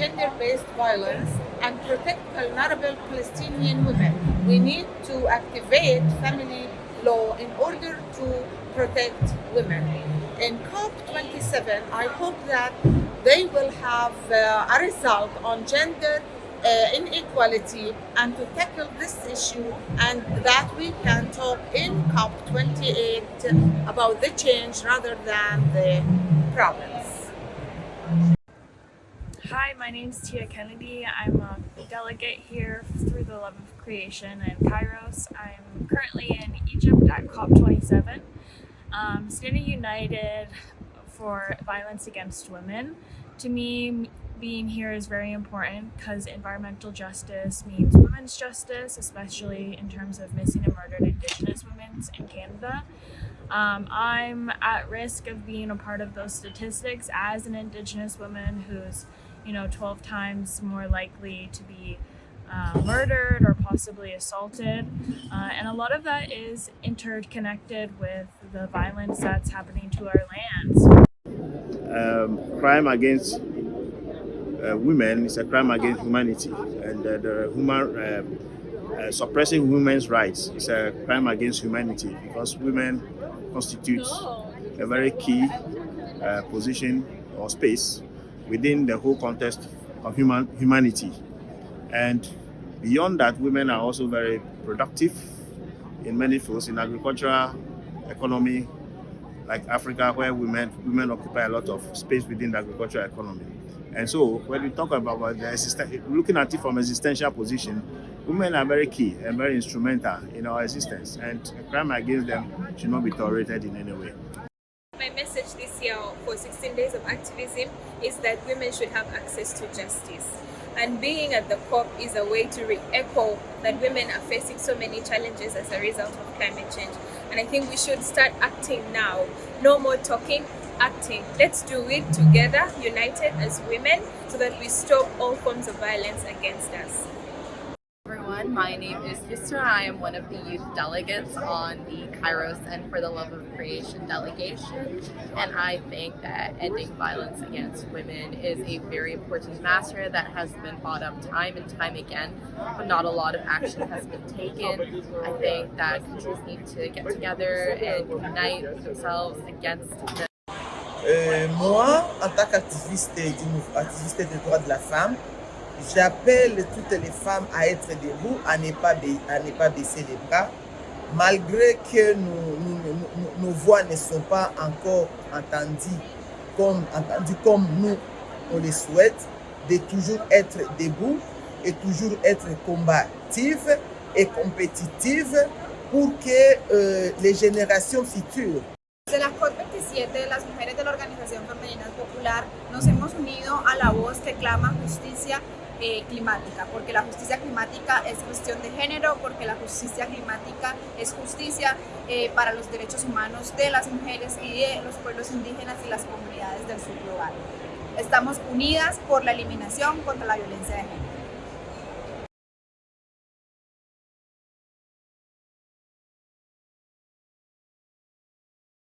gender-based violence and protect vulnerable Palestinian women. We need to activate family law in order to protect women. In COP27, I hope that they will have uh, a result on gender uh, inequality and to tackle this issue and that we can talk in COP28 about the change rather than the problems. Hi, my name is Tia Kennedy. I'm a delegate here through the Love of Creation in Kairos. I'm currently in Egypt at COP27, um, standing united for violence against women. To me, being here is very important because environmental justice means women's justice, especially in terms of missing and murdered Indigenous women in Canada. Um, I'm at risk of being a part of those statistics as an Indigenous woman who's you know, 12 times more likely to be uh, murdered or possibly assaulted. Uh, and a lot of that is interconnected with the violence that's happening to our lands. Um, crime against uh, women is a crime against humanity and uh, the human uh, uh, suppressing women's rights is a crime against humanity because women constitute a very key position or space within the whole context of human humanity. And beyond that, women are also very productive in many fields, in agricultural, economy, like Africa, where women women occupy a lot of space within the agricultural economy. And so when we talk about the looking at it from existential position, women are very key and very instrumental in our existence, and crime against them should not be tolerated in any way year for 16 days of activism is that women should have access to justice. And being at the COP is a way to re-echo that women are facing so many challenges as a result of climate change. And I think we should start acting now. No more talking, acting. Let's do it together, united as women, so that we stop all forms of violence against us everyone. My name is Yusra. I am one of the youth delegates on the Kairos and For the Love of Creation delegation. And I think that ending violence against women is a very important matter that has been brought up time and time again, but not a lot of action has been taken. I think that countries need to get together and unite themselves against the Euh, moi, en tant qu'activiste activiste des droits de la femme, J'appelle toutes les femmes à être debout, à ne pas, à ne pas baisser les bras, malgré que nos voix ne sont pas encore entendues comme, entendues comme nous, on les souhaite, de toujours être debout et toujours être combative et compétitive pour que euh, les générations futures. De la COP27, las mujeres de la Organización Femenina Popular nos hemos unido a la voz que clama justicia Eh, climática, porque la justicia climática es cuestión de género, porque la justicia climática es justicia eh, para los derechos humanos de las mujeres y de los pueblos indígenas y las comunidades del sur global. Estamos unidas por la eliminación contra la violencia de género.